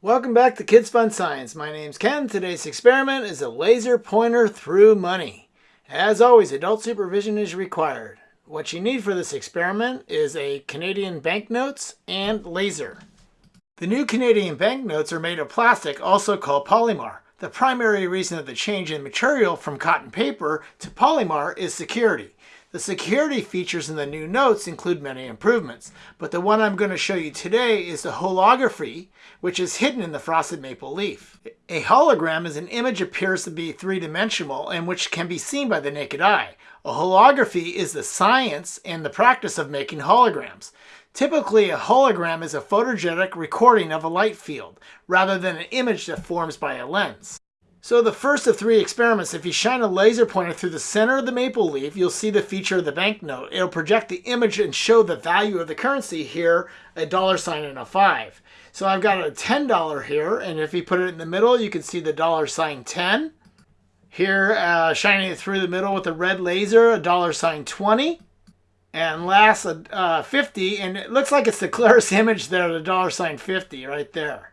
Welcome back to Kids Fun Science. My name's Ken. Today's experiment is a laser pointer through money. As always, adult supervision is required. What you need for this experiment is a Canadian banknotes and laser. The new Canadian banknotes are made of plastic, also called Polymer. The primary reason of the change in material from cotton paper to Polymer is security. The security features in the new notes include many improvements, but the one I'm going to show you today is the holography, which is hidden in the frosted maple leaf. A hologram is an image appears to be three-dimensional and which can be seen by the naked eye. A holography is the science and the practice of making holograms. Typically, a hologram is a photogenic recording of a light field, rather than an image that forms by a lens. So the first of three experiments, if you shine a laser pointer through the center of the maple leaf, you'll see the feature of the banknote. It'll project the image and show the value of the currency here, a dollar sign and a five. So I've got a $10 here, and if you put it in the middle, you can see the dollar sign 10. Here, uh, shining it through the middle with a red laser, a dollar sign 20. And last, a uh, 50, and it looks like it's the clearest image there, the dollar sign 50 right there.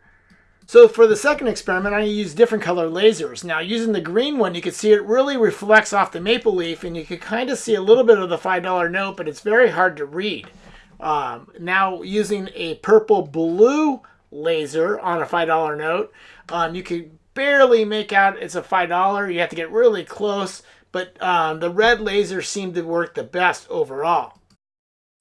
So for the second experiment, I use different color lasers. Now using the green one, you can see it really reflects off the maple leaf and you can kind of see a little bit of the $5 note, but it's very hard to read. Um, now using a purple blue laser on a $5 note, um, you can barely make out it's a $5. You have to get really close, but um, the red laser seemed to work the best overall.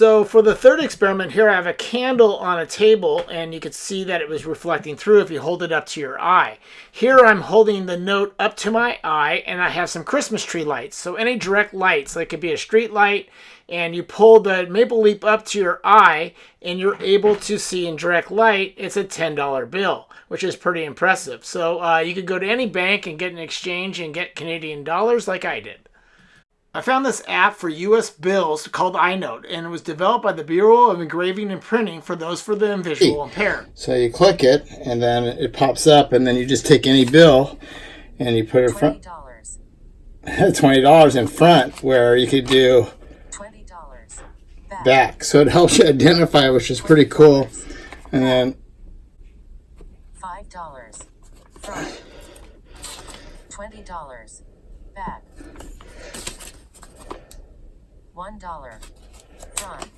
So for the third experiment here, I have a candle on a table and you can see that it was reflecting through if you hold it up to your eye. Here I'm holding the note up to my eye and I have some Christmas tree lights. So any direct lights, so it could be a street light and you pull the maple leaf up to your eye and you're able to see in direct light, it's a $10 bill, which is pretty impressive. So uh, you could go to any bank and get an exchange and get Canadian dollars like I did. I found this app for US bills called EyeNote, and it was developed by the Bureau of Engraving and Printing for those for the visual impaired. So you click it, and then it pops up, and then you just take any bill, and you put it front. Twenty dollars in front, where you could do twenty dollars back. back. So it helps you identify, which is pretty cool. And then five dollars front, twenty dollars back. One dollar. Front.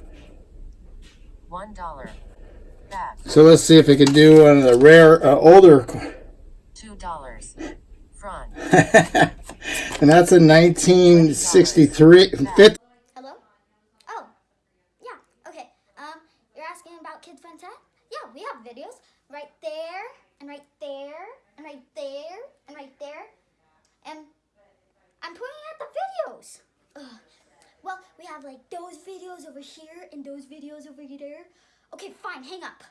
One dollar. Back. So let's see if we can do one of the rare, uh, older. Two dollars. Front. and that's a 1963. Hello? Oh, yeah, okay. Um, you're asking about Kids Fun Time? Yeah, we have videos right there, and right there, and right there, and right there. And I'm pointing at the videos. Ugh. Well, we have like those videos over here and those videos over there. Okay, fine, hang up.